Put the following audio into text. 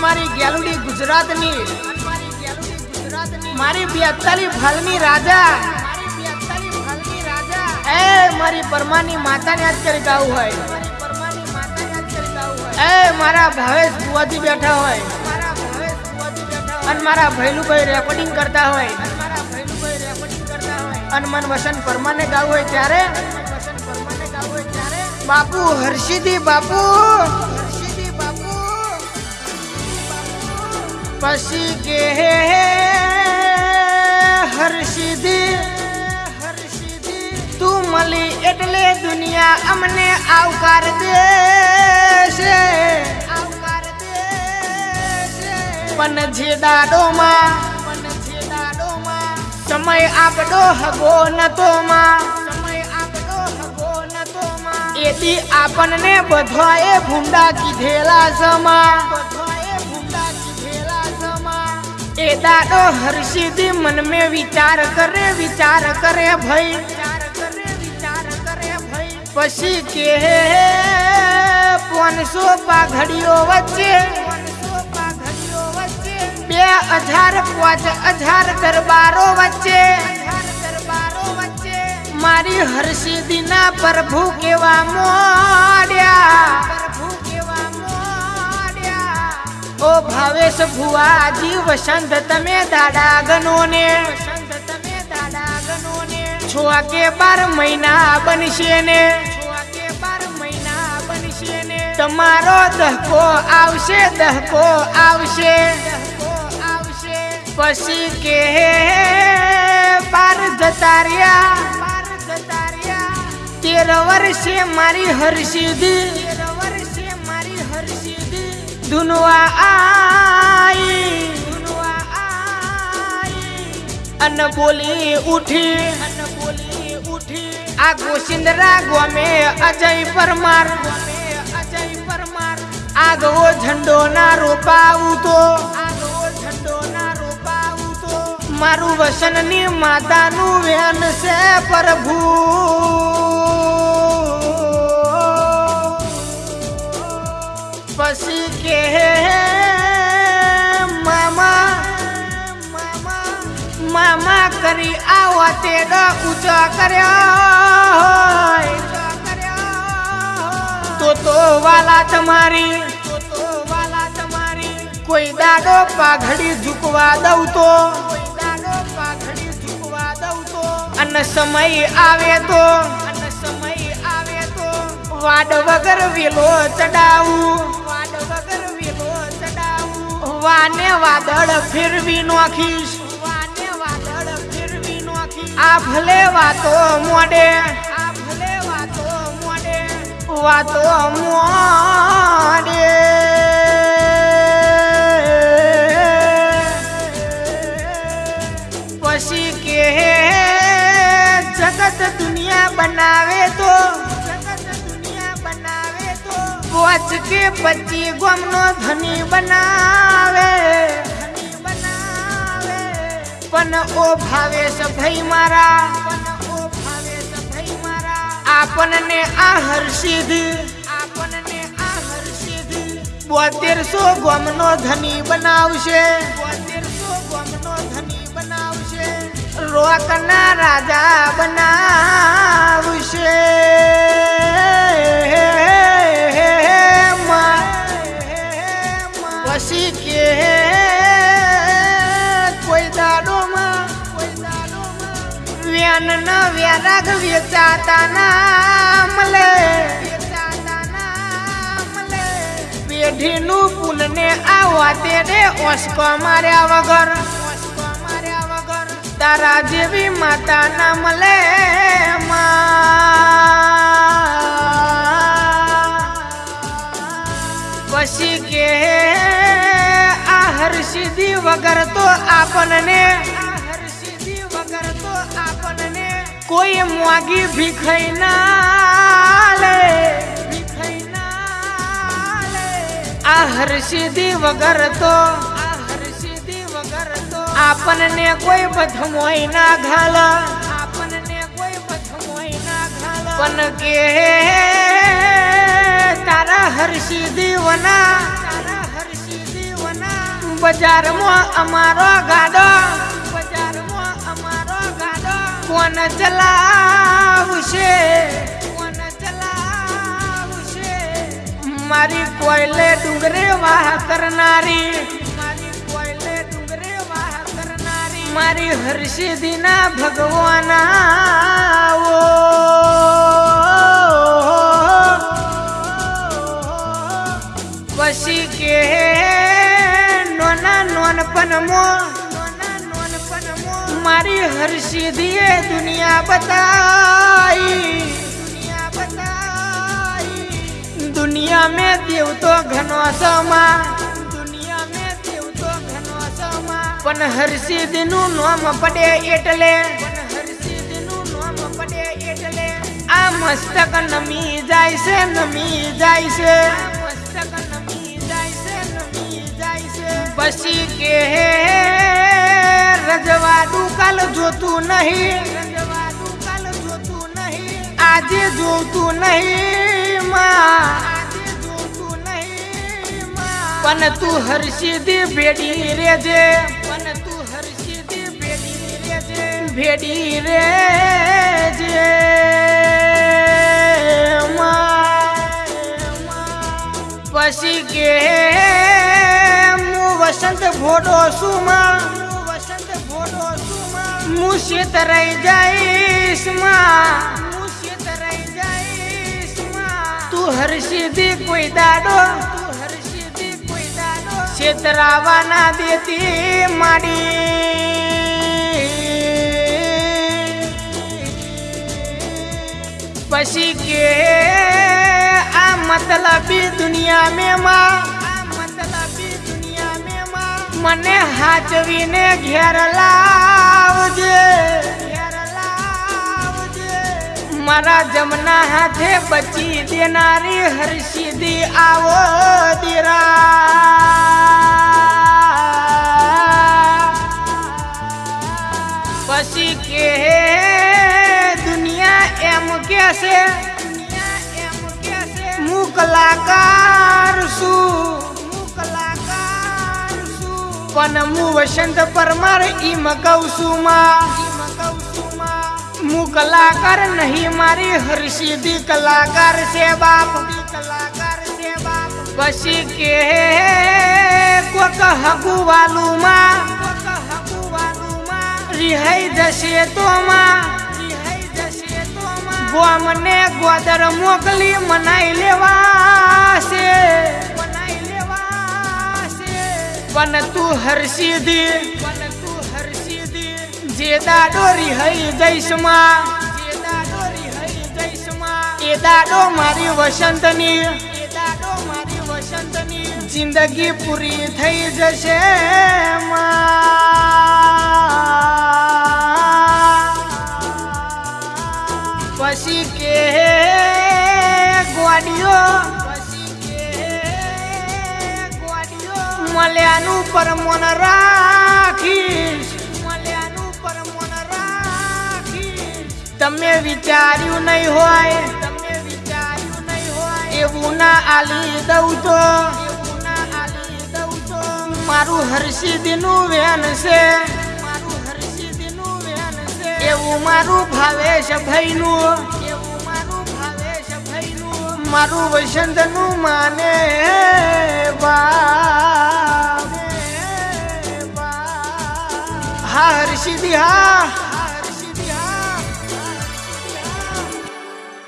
મારી ગેલુડી ગુજરાતની. મારી બેતાલી ફાલની રાજા. એ મારી પરમાની માતાને યાદ કરી ગાવું હોય. એ મારા ભાવેશ બુવાજી બેઠા હોય. અને મારા ભૈલુભાઈ રેકોર્ડિંગ કરતા હોય. અને મન વસન પરમાને ગાવું હોય ત્યારે. બાપુ હર્ષિદી બાપુ. પછી કે હર્ષિદી તું મળી એટલે દુનિયા અમને આવકાર દેશે પણ જે દાડોમાં સમય આપડો હગો નતો માં એથી આપણને બધાએ ભૂંડા કીધેલા સમા એ દાડો હર્ષિદી મન મે વિચાર કરે વિચાર કરે ભાઈ. પછી કે પોનસો પાઘડીઓ વચ્ચે. બે અઢાર પાંચ અઢાર દરબારો વચ્ચે. મારી હર્ષિદીના પ્રભુ કેવા મોડ્યા. ઓ ભાવેશ ભુવાજી, વસંત તમે દાડા ગનો ને છો કે બાર મહિના બનશે ને તમારો દહકો આવશે દહકો આવશે. પછી કે બાર જતા રહ્યા તેર વર્ષે મારી હર્ષિદી ધુનવા આઈ અન બોલી ઉઠી આ ગોસિંદરા ગોમે અજય પરમાર અજય પરમાર. આગવો ઝંડો ના રોપાવું તો મારું વસનની માતાનું વેન છે પ્રભુ. પછી કે મામા મામા કરી આવા તેડો ઊંચો કર્યો તો તો વાલા તમારી કોઈ દાડો પાઘડી ઝૂકવા દઉં તો અને સમય આવે તો વાડ વગર વેલો ચડાવું વાને વાદળ ફેરવી નોખીશ. આ ભલે વાતો મોડે વાતો મોડે. પછી કે જગત દુનિયા બનાવે તો પોચ કે પચી ગોમનો ધની બનાવે. પણ ઓ ભાવેશ ભાઈ મારા. આપણને આ હર્ષિદ આપણને આ હર્ષિદ બોતેરસો ગમનો ધની બનાવશે બોતેરસો ગમનો ધની બનાવશે. રોકના રાજા બનાવશે. વેચાતા ના મળે પેઢીનું પુલને આવવા તેને ઓસ્કો માર્યા વગર તારા જેવી માતા ના મળે પછી કે આ હર્ષિદી વગર તો આપણને કોઈ મોગી ભીખાઈ ના લે આ હર્ષિદી વગર તો આપણને કોઈ બથમોય ના ઘાલ. આપણને કોઈ બથમોય ના ઘાલ. પણ કે તારા હર્ષિદી વના, તારા હર્ષિદી વના. બજારમાં અમારો ગાડો કોણ ચલાવશે કોણ ચલાવશે. મારી કોયલે ડુંગરે વાહ કરનારી, મારી કોયલે ડુંગરે વાહ કરનારી. મારી હર્ષિદીના ભગવાના દુનિયા બતાઈ, દુનિયા દુનિયા મેં દેવ તો ઘનો સમા પણ હર્ષિદીનું નામ પડે એટલે પડે એટલે. આ મસ્તક નમી જાય છે, નમી જાય છે. નમી જાય છે પછી કે રજવાડું કાલ જોતું નહીં. આજે જોતું નહીં પણ તું હર્ષિદી ભેડી રેજે. પણ તું હર્ષિદી ભેડી રેજે ભેડી રેજે પછી કે હું વસંત ભોડો છું વસંત ભોડો છું માં. હું શેતરાઈ જઈશમાં. તું તું હર્ષિદી કોઈ દાડો. છેતરાવાના દેતી માડી. પછી કે આ મતલબી દુનિયા મેં માં આ મતલબી દુનિયા મેં મને હાચવીને ઘેર લાવજે. મારા જમના હાથે બચી દેનારી હર્ષિદી આવો દીરા. પછી કે દુનિયા એમ કે છે કલાકાર છું. પણ હું વસંત પરમાર ઈમ કહું છું માં. હું કલાકાર નહીં મારી હરસિદ્ધિ કલાકાર છે બાપ કલાકાર છે બાપ. પછી કે કોક હગુ વાલું માં રિહાઈ જશે તો માં. ગોમને ગોદર મોકલી મનાઈ લેવા છે પણ તું હર્ષિદી પણ ડોરી હઈ જે દાડો રિહાઈ જઈશમાં જે દાડો રિહાઈ જઈશમાં એ દાડો મારી વસંતની એ વસંતની, જિંદગી પૂરી થઈ જશે માં. તમે વિચાર્યું નહીં હોય, એવું ના આલી દઉં તો. મારું હર્ષિદીનું વેન છે. વેન છે એવું મારું ભાવેશ ભાઈનું. એવું મારું ભાવેશ ભાઈનું વસંતનું માને બા હા હર્ષિદી, હા.